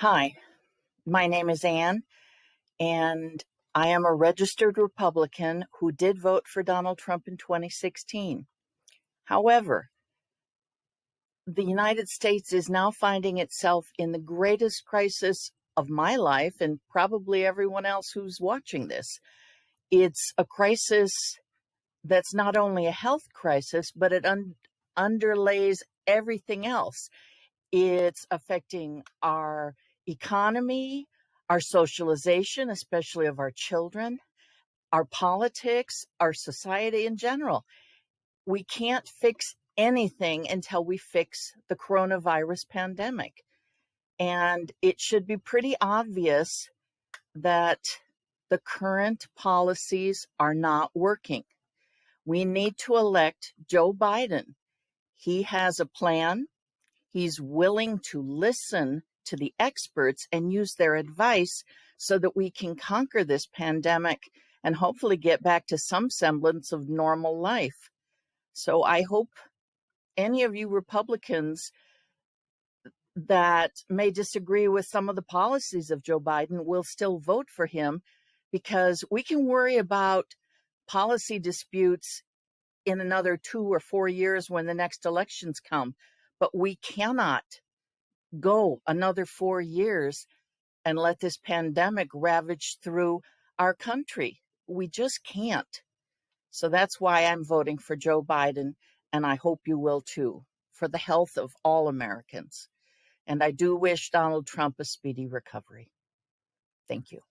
Hi, my name is Ann, and I am a registered Republican who did vote for Donald Trump in 2016. However, the United States is now finding itself in the greatest crisis of my life and probably everyone else who's watching this. It's a crisis that's not only a health crisis, but it un underlays everything else. It's affecting our economy, our socialization, especially of our children, our politics, our society in general. We can't fix anything until we fix the coronavirus pandemic. And it should be pretty obvious that the current policies are not working. We need to elect Joe Biden. He has a plan. He's willing to listen to the experts and use their advice so that we can conquer this pandemic and hopefully get back to some semblance of normal life. So I hope any of you Republicans that may disagree with some of the policies of Joe Biden will still vote for him because we can worry about policy disputes in another two or four years when the next elections come, but we cannot go another four years and let this pandemic ravage through our country. We just can't. So that's why I'm voting for Joe Biden, and I hope you will too, for the health of all Americans. And I do wish Donald Trump a speedy recovery. Thank you.